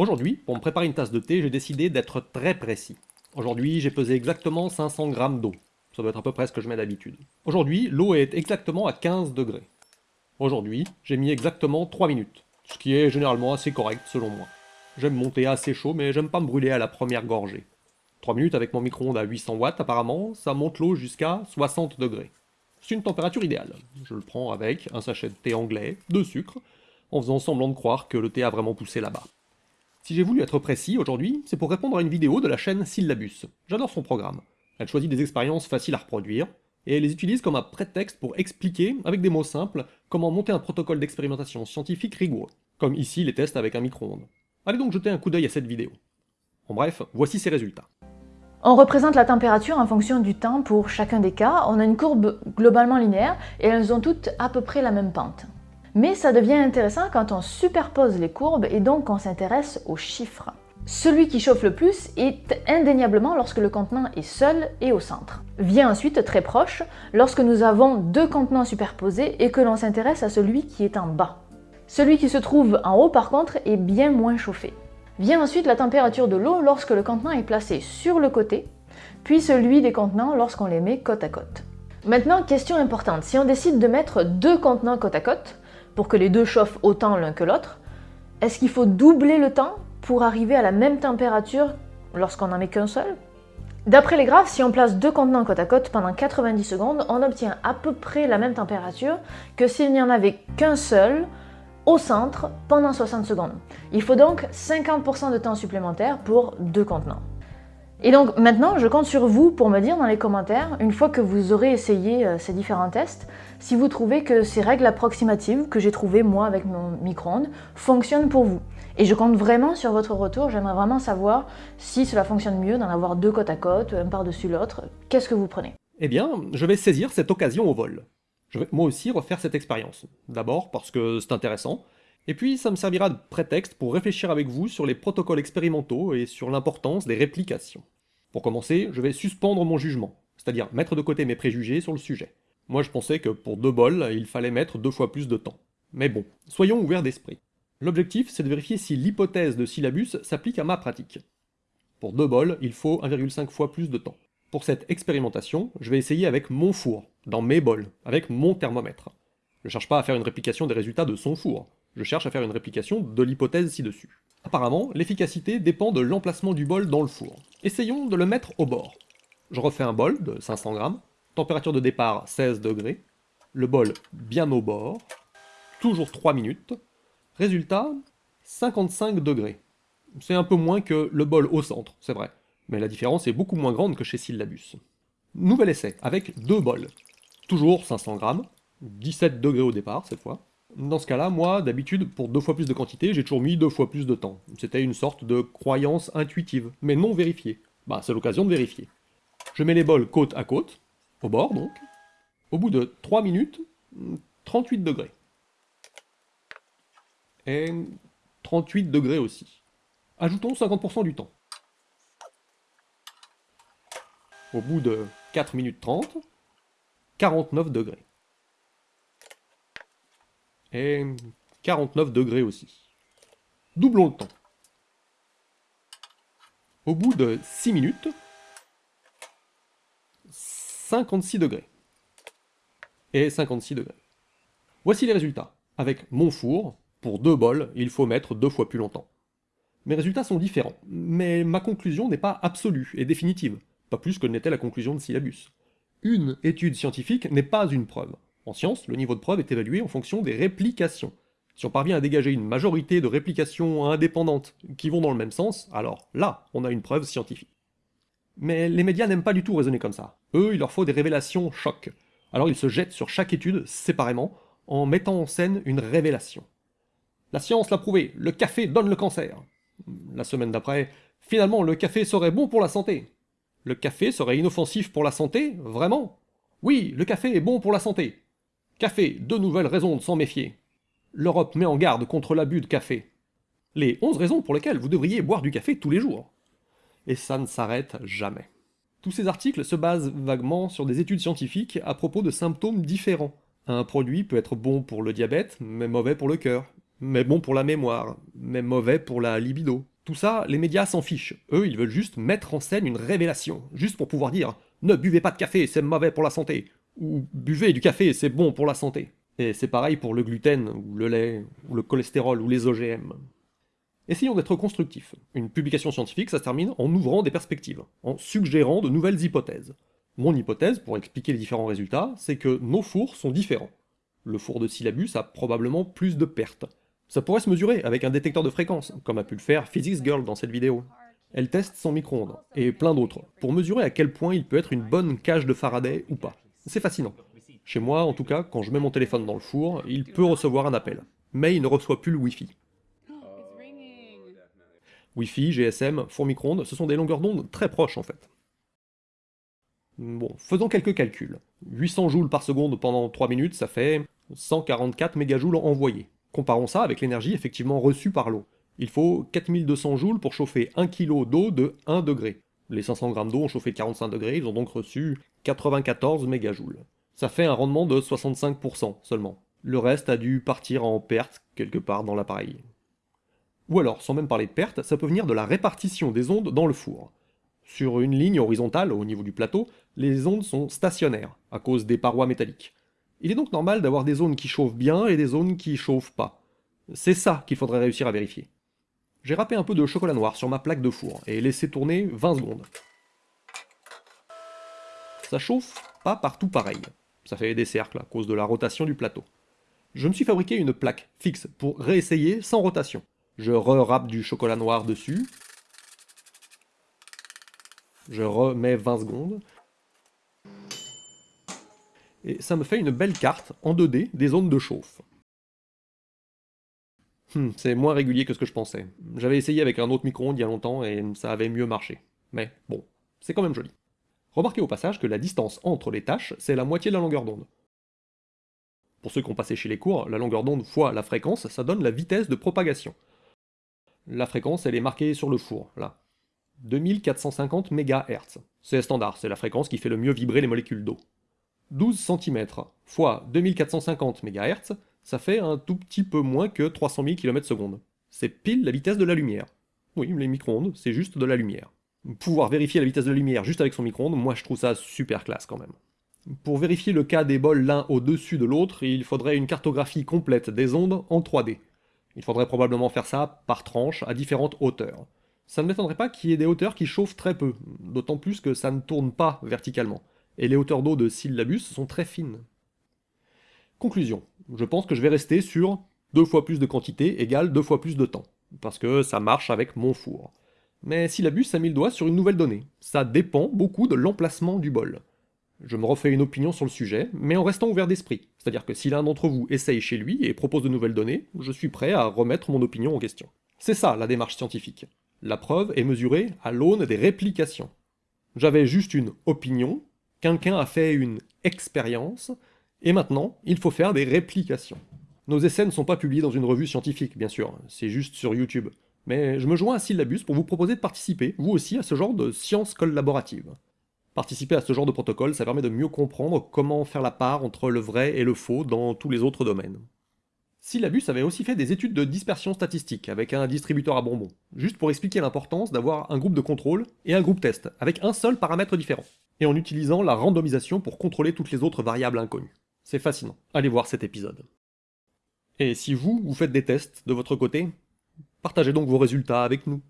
Aujourd'hui, pour me préparer une tasse de thé, j'ai décidé d'être très précis. Aujourd'hui, j'ai pesé exactement 500 g d'eau. Ça doit être à peu près ce que je mets d'habitude. Aujourd'hui, l'eau est exactement à 15 degrés. Aujourd'hui, j'ai mis exactement 3 minutes, ce qui est généralement assez correct selon moi. J'aime monter assez chaud, mais j'aime pas me brûler à la première gorgée. 3 minutes avec mon micro-ondes à 800 watts apparemment, ça monte l'eau jusqu'à 60 degrés. C'est une température idéale. Je le prends avec un sachet de thé anglais, de sucre, en faisant semblant de croire que le thé a vraiment poussé là-bas. Si j'ai voulu être précis aujourd'hui, c'est pour répondre à une vidéo de la chaîne Syllabus. J'adore son programme. Elle choisit des expériences faciles à reproduire, et elle les utilise comme un prétexte pour expliquer, avec des mots simples, comment monter un protocole d'expérimentation scientifique rigoureux, comme ici les tests avec un micro-ondes. Allez donc jeter un coup d'œil à cette vidéo. En bref, voici ses résultats. On représente la température en fonction du temps pour chacun des cas. On a une courbe globalement linéaire et elles ont toutes à peu près la même pente. Mais ça devient intéressant quand on superpose les courbes et donc on s'intéresse aux chiffres. Celui qui chauffe le plus est indéniablement lorsque le contenant est seul et au centre. Vient ensuite très proche lorsque nous avons deux contenants superposés et que l'on s'intéresse à celui qui est en bas. Celui qui se trouve en haut par contre est bien moins chauffé. Vient ensuite la température de l'eau lorsque le contenant est placé sur le côté, puis celui des contenants lorsqu'on les met côte à côte. Maintenant, question importante, si on décide de mettre deux contenants côte à côte, pour que les deux chauffent autant l'un que l'autre, est-ce qu'il faut doubler le temps pour arriver à la même température lorsqu'on n'en met qu'un seul? D'après les graphes, si on place deux contenants côte à côte pendant 90 secondes, on obtient à peu près la même température que s'il n'y en avait qu'un seul au centre pendant 60 secondes. Il faut donc 50% de temps supplémentaire pour deux contenants. Et donc maintenant, je compte sur vous pour me dire dans les commentaires, une fois que vous aurez essayé euh, ces différents tests, si vous trouvez que ces règles approximatives que j'ai trouvées moi avec mon micro-ondes fonctionnent pour vous. Et je compte vraiment sur votre retour, j'aimerais vraiment savoir si cela fonctionne mieux d'en avoir deux côte à côte, un par-dessus l'autre. Qu'est-ce que vous prenez? Eh bien, je vais saisir cette occasion au vol. Je vais moi aussi refaire cette expérience. D'abord parce que c'est intéressant, et puis ça me servira de prétexte pour réfléchir avec vous sur les protocoles expérimentaux et sur l'importance des réplications. Pour commencer, je vais suspendre mon jugement, c'est-à-dire mettre de côté mes préjugés sur le sujet. Moi je pensais que pour deux bols, il fallait mettre deux fois plus de temps. Mais bon, soyons ouverts d'esprit. L'objectif, c'est de vérifier si l'hypothèse de syllabus s'applique à ma pratique. Pour deux bols, il faut 1,5 fois plus de temps. Pour cette expérimentation, je vais essayer avec mon four, dans mes bols, avec mon thermomètre. Je ne cherche pas à faire une réplication des résultats de son four, je cherche à faire une réplication de l'hypothèse ci-dessus. Apparemment, l'efficacité dépend de l'emplacement du bol dans le four. Essayons de le mettre au bord. Je refais un bol de 500 grammes, température de départ 16 degrés, le bol bien au bord, toujours 3 minutes, résultat 55 degrés. C'est un peu moins que le bol au centre, c'est vrai, mais la différence est beaucoup moins grande que chez Syllabus. Nouvel essai, avec deux bols. Toujours 500 grammes, 17 degrés au départ cette fois, dans ce cas-là, moi, d'habitude, pour deux fois plus de quantité, j'ai toujours mis deux fois plus de temps. C'était une sorte de croyance intuitive, mais non vérifiée. Bah, c'est l'occasion de vérifier. Je mets les bols côte à côte, au bord donc. Au bout de 3 minutes, 38 degrés. Et 38 degrés aussi. Ajoutons 50% du temps. Au bout de 4 minutes 30, 49 degrés et 49 degrés aussi. Doublons le temps. Au bout de 6 minutes, 56 degrés. Et 56 degrés. Voici les résultats. Avec mon four, pour deux bols, il faut mettre deux fois plus longtemps. Mes résultats sont différents, mais ma conclusion n'est pas absolue et définitive, pas plus que n'était la conclusion de Syllabus. Une étude scientifique n'est pas une preuve. En science, le niveau de preuve est évalué en fonction des réplications. Si on parvient à dégager une majorité de réplications indépendantes qui vont dans le même sens, alors là, on a une preuve scientifique. Mais les médias n'aiment pas du tout raisonner comme ça. Eux, il leur faut des révélations chocs. Alors ils se jettent sur chaque étude, séparément, en mettant en scène une révélation. La science l'a prouvé, le café donne le cancer. La semaine d'après, finalement, le café serait bon pour la santé. Le café serait inoffensif pour la santé Vraiment? Oui, le café est bon pour la santé. Café, deux nouvelles raisons de s'en méfier. L'Europe met en garde contre l'abus de café. Les 11 raisons pour lesquelles vous devriez boire du café tous les jours. Et ça ne s'arrête jamais. Tous ces articles se basent vaguement sur des études scientifiques à propos de symptômes différents. Un produit peut être bon pour le diabète, mais mauvais pour le cœur. mais bon pour la mémoire, mais mauvais pour la libido. Tout ça, les médias s'en fichent. Eux, ils veulent juste mettre en scène une révélation, juste pour pouvoir dire ne buvez pas de café, c'est mauvais pour la santé, ou buvez du café, c'est bon pour la santé. Et c'est pareil pour le gluten, ou le lait, ou le cholestérol, ou les OGM. Essayons d'être constructifs. Une publication scientifique, ça se termine en ouvrant des perspectives, en suggérant de nouvelles hypothèses. Mon hypothèse, pour expliquer les différents résultats, c'est que nos fours sont différents. Le four de syllabus a probablement plus de pertes. Ça pourrait se mesurer avec un détecteur de fréquence, comme a pu le faire Physics Girl dans cette vidéo. Elle teste son micro-ondes, et plein d'autres, pour mesurer à quel point il peut être une bonne cage de Faraday ou pas. C'est fascinant. Chez moi, en tout cas, quand je mets mon téléphone dans le four, il peut recevoir un appel. Mais il ne reçoit plus le Wi-Fi. Wi-Fi, GSM, four micro-ondes, ce sont des longueurs d'onde très proches en fait. Bon, faisons quelques calculs. 800 joules par seconde pendant 3 minutes, ça fait 144 mégajoules envoyés. Comparons ça avec l'énergie effectivement reçue par l'eau. Il faut 4200 joules pour chauffer 1 kg d'eau de 1 degré. Les 500 grammes d'eau ont chauffé 45 degrés, ils ont donc reçu 94 mégajoules. Ça fait un rendement de 65% seulement. Le reste a dû partir en perte quelque part dans l'appareil. Ou alors, sans même parler de perte, ça peut venir de la répartition des ondes dans le four. Sur une ligne horizontale au niveau du plateau, les ondes sont stationnaires, à cause des parois métalliques. Il est donc normal d'avoir des zones qui chauffent bien et des zones qui chauffent pas. C'est ça qu'il faudrait réussir à vérifier. J'ai râpé un peu de chocolat noir sur ma plaque de four et laissé tourner 20 secondes. Ça chauffe pas partout pareil. Ça fait des cercles à cause de la rotation du plateau. Je me suis fabriqué une plaque fixe pour réessayer sans rotation. Je re du chocolat noir dessus. Je remets 20 secondes. Et ça me fait une belle carte en 2D des zones de chauffe. Hmm, c'est moins régulier que ce que je pensais. J'avais essayé avec un autre micro-ondes il y a longtemps et ça avait mieux marché. Mais bon, c'est quand même joli. Remarquez au passage que la distance entre les tâches, c'est la moitié de la longueur d'onde. Pour ceux qui ont passé chez les cours, la longueur d'onde fois la fréquence, ça donne la vitesse de propagation. La fréquence, elle est marquée sur le four, là. 2450 MHz. C'est standard, c'est la fréquence qui fait le mieux vibrer les molécules d'eau. 12 cm fois 2450 MHz, ça fait un tout petit peu moins que 300 000 km/s. C'est pile la vitesse de la lumière. Oui, les micro-ondes, c'est juste de la lumière pouvoir vérifier la vitesse de la lumière juste avec son micro-ondes, moi je trouve ça super classe quand même. Pour vérifier le cas des bols l'un au-dessus de l'autre, il faudrait une cartographie complète des ondes en 3D. Il faudrait probablement faire ça par tranche à différentes hauteurs. Ça ne m'étonnerait pas qu'il y ait des hauteurs qui chauffent très peu, d'autant plus que ça ne tourne pas verticalement, et les hauteurs d'eau de syllabus sont très fines. Conclusion, je pense que je vais rester sur deux fois plus de quantité égale deux fois plus de temps, parce que ça marche avec mon four. Mais Syllabus a mis le doigt sur une nouvelle donnée. Ça dépend beaucoup de l'emplacement du bol. Je me refais une opinion sur le sujet, mais en restant ouvert d'esprit. C'est-à-dire que si l'un d'entre vous essaye chez lui et propose de nouvelles données, je suis prêt à remettre mon opinion en question. C'est ça la démarche scientifique. La preuve est mesurée à l'aune des réplications. J'avais juste une opinion, quelqu'un a fait une expérience, et maintenant, il faut faire des réplications. Nos essais ne sont pas publiés dans une revue scientifique, bien sûr, c'est juste sur YouTube. Mais je me joins à Syllabus pour vous proposer de participer, vous aussi, à ce genre de science collaborative. Participer à ce genre de protocole, ça permet de mieux comprendre comment faire la part entre le vrai et le faux dans tous les autres domaines. Syllabus avait aussi fait des études de dispersion statistique avec un distributeur à bonbons, juste pour expliquer l'importance d'avoir un groupe de contrôle et un groupe test, avec un seul paramètre différent, et en utilisant la randomisation pour contrôler toutes les autres variables inconnues. C'est fascinant, allez voir cet épisode. Et si vous, vous faites des tests de votre côté, Partagez donc vos résultats avec nous.